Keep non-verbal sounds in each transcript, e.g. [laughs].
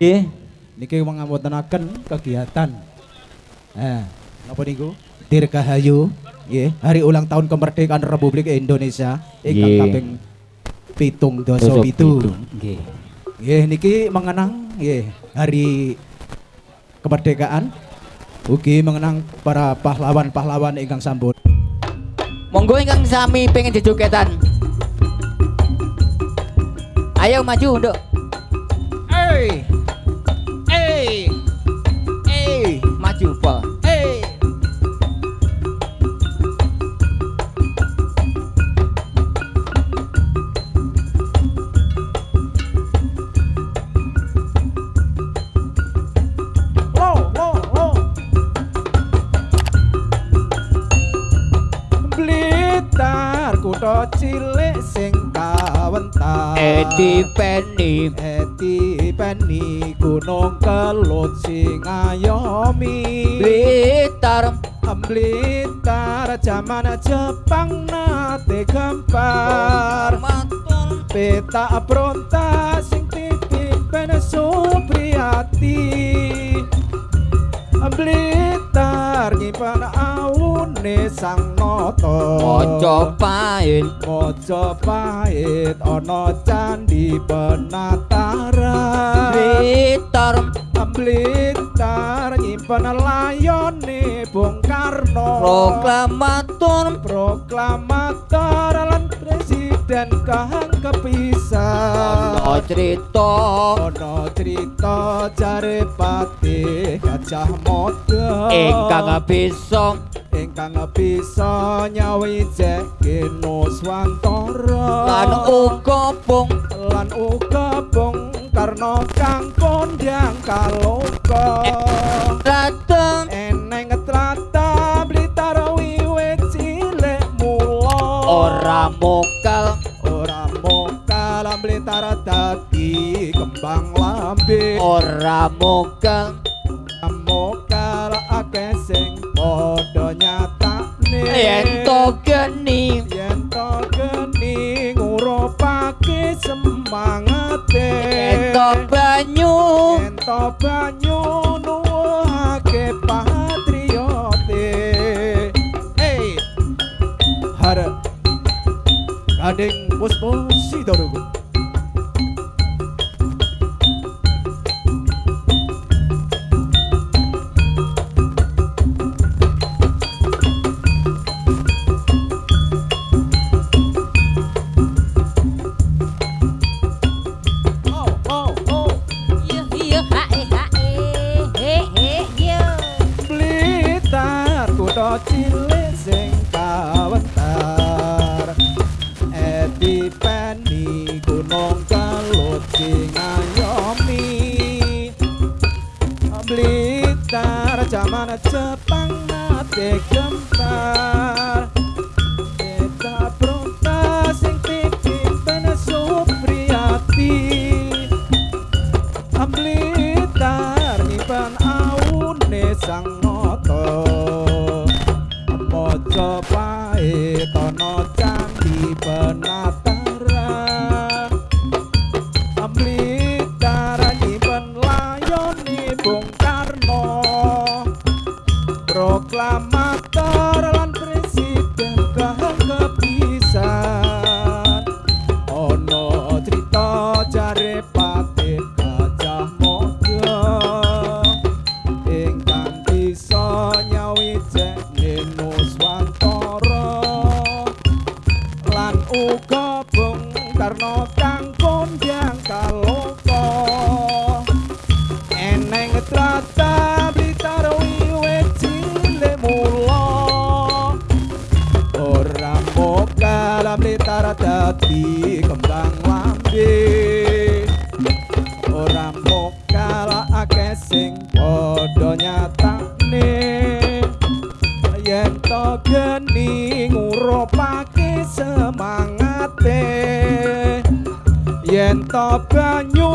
Nggih, niki ngapuntenaken kegiatan. Eh, napa niku? Dirgahayu, nggih, hari ulang tahun kemerdekaan Republik Indonesia ingkang kaping pitung Dasa pitu. Nggih. Nggih, niki mengenang nggih hari kemerdekaan. Ugi mengenang para pahlawan-pahlawan ingkang sampun Monggo ingkang sami pengen jejogetan. Ayo maju, Nduk. Hey! Hey! 净饭 kutha cilik sing kawentar Edi Penny. Eti peni gunung kelut sing ayomi Blitar. Blitar zaman Jepang nate gempar Matur. Peta pronta sing dipimpin Supriyati Blitar nyimpen awune sang noto Mojopahit. Mojopahit ana candi penataran Blitar. Blitar nyimpen layone Bung Karno Proklamator. proklamator lan presiden kang kepisah. Ono cerita. ono cerita jare patih gajah moda Ingkang bisa ingkang bisa nyawijek Nuswantara. Lan uga bung. Lan uga Bung Karno kang kondang kaloka. Dateng eneng trata blitar wiwit cilik mula. Ora mokal kembang lambe. Ora mokal mokal akeh sing padha nyatakne yen to geni. Yen to geni ngurupake semangate. Yen to banyu. Yen to banyu nuwuhake patriote. Hey har kadeng puspo blitar dadi kembang lambe ora mokal akeh sing padha nyatakne yen to geni ngurupake semangate. Yen to banyu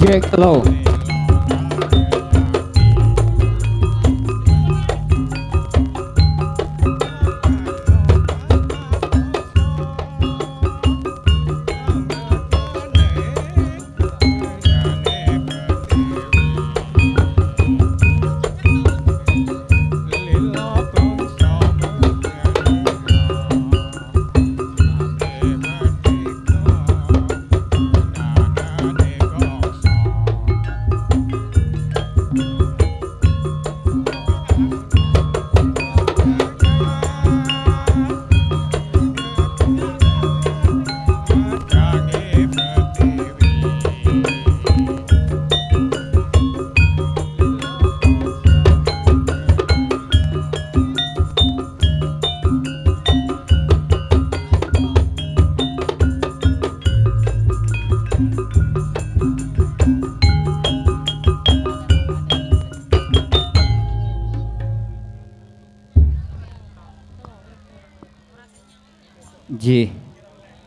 Jake Low.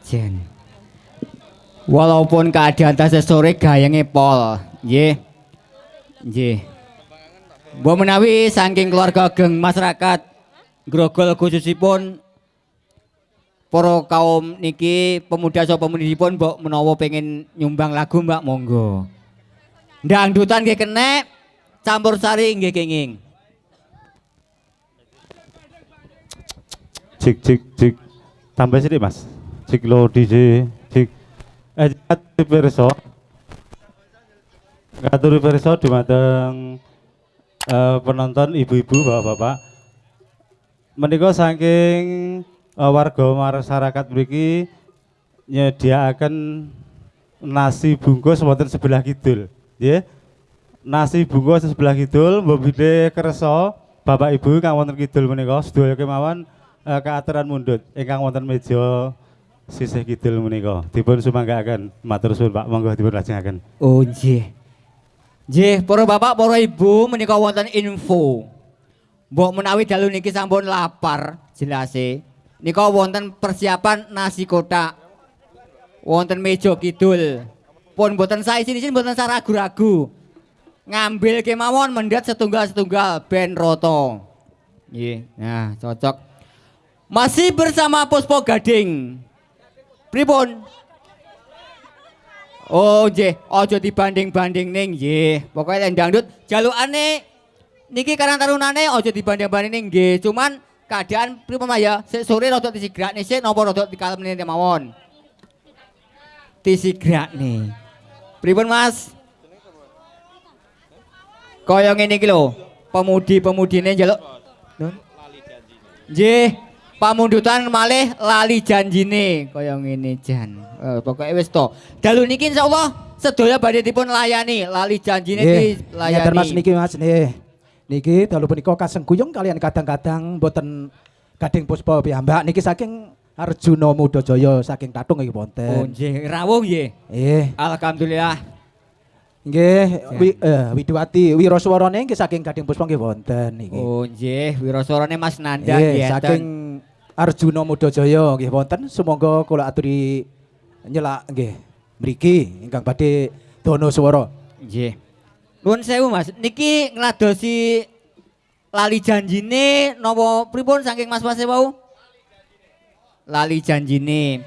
Jen. Walaupun keadaan tasih sore gayange pol, nggih. Nggih. Mbok menawi saking keluarga geng masyarakat grogol khususipun para kaum niki pemuda atau pemudipun mbok menawa pengen nyumbang lagu Mbak monggo. Dangdutan nggih kenek, campur sari nggih kenging. Cik cik cik. Tambah sini mas. Cik lo DJ. Cik. Eh jatuh perso. Ngatur perso di mateng eh, penonton ibu-ibu bapak-bapak. Menika saking eh, warga masyarakat mriki nyediakaken nasi bungkus wonten sebelah kidul. Nggih. Nasi bungkus sebelah kidul mbok bidhe kersa Bapak Ibu kang wonten kidul menika sedaya kemawon eh, keaturan mundut ingkang wonten meja sisih kidul menika dipun sumanggaaken matur suwun Pak monggo dipun lajengaken Oh nggih. Nggih, para bapak, para ibu menika wonten info. Mbok menawi dalu niki sampun lapar jelase. Nika wonten persiapan nasi kotak. Wonten meja kidul. Pun mboten saizin-izin mboten sa ragu-ragu. Ngambil kemawon mendat setunggal-setunggal ben roto. Nggih. Nah, cocok. Masih bersama Puspo Gading. Pripun? Oh nggih, aja dibanding-banding ning nggih. Pokoke nek dangdut jalukane niki karang tarunane aja dibanding-banding ning nggih. Cuman keadaan pripun ya? Sik sore rada disigrakne sik napa rada dikalem meneh mawon. Disigrakne. Pripun Mas? Kaya ngene iki lho, pemudi-pemudine njaluk? Nggih, pamundutan malih lali janjine kaya ngene jan. Eh, pokoke wis to. Dalu niki insyaallah sedaya badhe dipun layani, lali janjine dilayani. ngeten Mas niki Mas nggih. Niki dalu punika kasengkuyung kalian kadang-kadang boten gading puspa piyambak niki saking Arjuna Muda Jaya saking Tatung Oh wonten. nggih, rawuh nggih. Nggih, Alhamdulillah. nggih wi, eh, Widiwati Wiraswarane nggih saking gading puspa nggih wonten niki. Oh nggih, wiraswarane Mas Nanda nggih. saking Arjuna Muda Jaya nggih wonten sumangga kula aturi nyelak nggih mriki ingkang badhe dono swara. Nggih. Nuwun sewu Mas, niki ngladosi lali janjine napa pripun saking Mas-mas e wau? Lali janjine.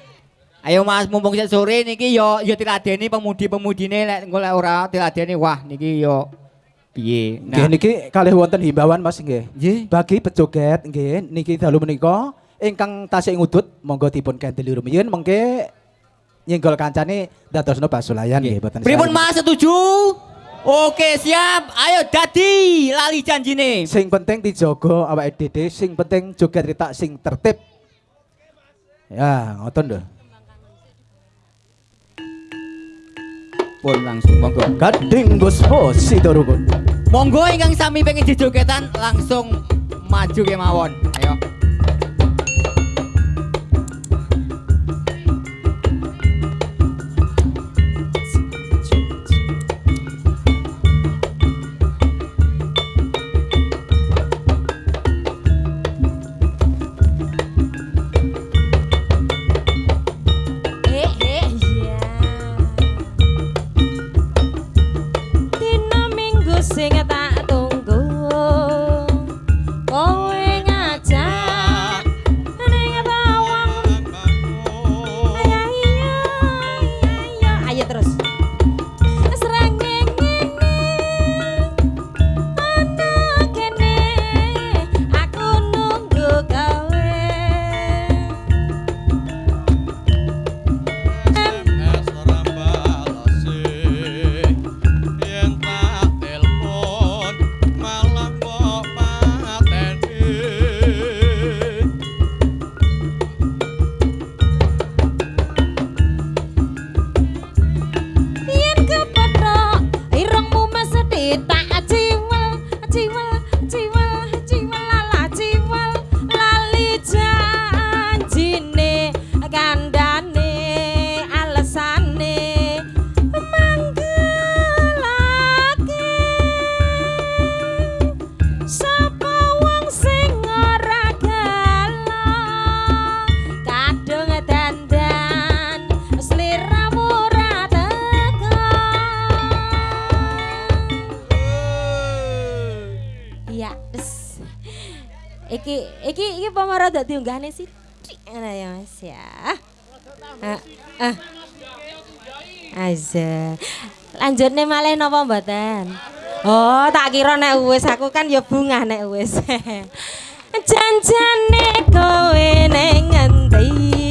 Ayo Mas, mumpung sik sore niki yo yo diladeni pemudi-pemudine lek engko lek ora diladeni wah niki yo piye. Nggih Nah, niki kalih wonten himbauan Mas nggih. nggih. Bagi pejoget nggih niki dalu menika ingkang tasih ngudut monggo dipun kendeli rumiyin mengke nyenggol kancane dadosno basulayan nggih boten. Pripun. Mas setuju? Oke, siap. Ayo dadi lali janjine. Sing penting dijogo awake dhewe, sing penting joget ritak sing tertib. Ya, ngoten lho. Pun langsung monggo. Gading Guspo Sitorukun. Monggo ingkang sami pengen dijogetan langsung maju kemawon. Ayo. sing at the iki pamara dak diunggahne sithik ngono ya Mas ya. Ah. ah. Aja. Lanjutne malih napa mboten? Oh, tak kira nek wis aku kan ya bungah nek wis. [laughs] Janjane kowe ning ngendi?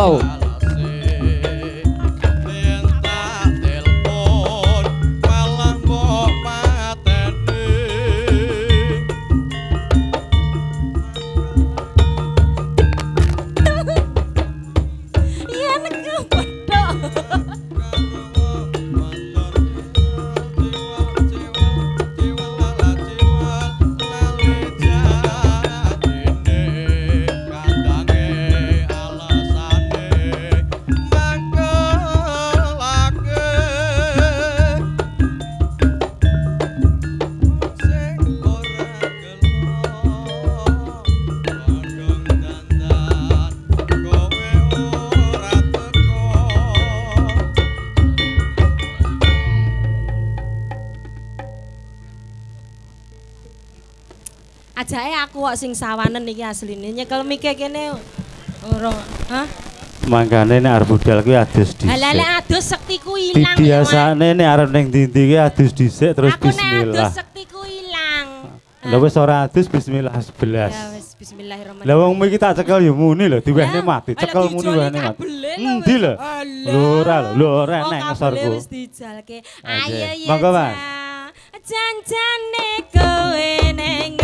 Wow. Ajake aku kok sing sawanen iki asline nyekel mike kene ora. Hah? Mangkane nek arep budal kuwi adus dhisik. Lah lek adus sektiku ilang. Di biasane nek arep ning ndi-ndi kuwi adus dhisik terus aku nek adus bismillah. sektiku ilang. Lah wis ora adus bismillah Ya 11. wis bismillahirrahmanirrahim. Lah wong iki tak cekel ya muni lho, diwehne Lah, mati. Cekel muni wehne mati. Endi lho? Lho ora lho, lho ora Oh, nek ngesorku. wis dijalke. Ayo ya. Monggo, Mas. Janjane kowe ning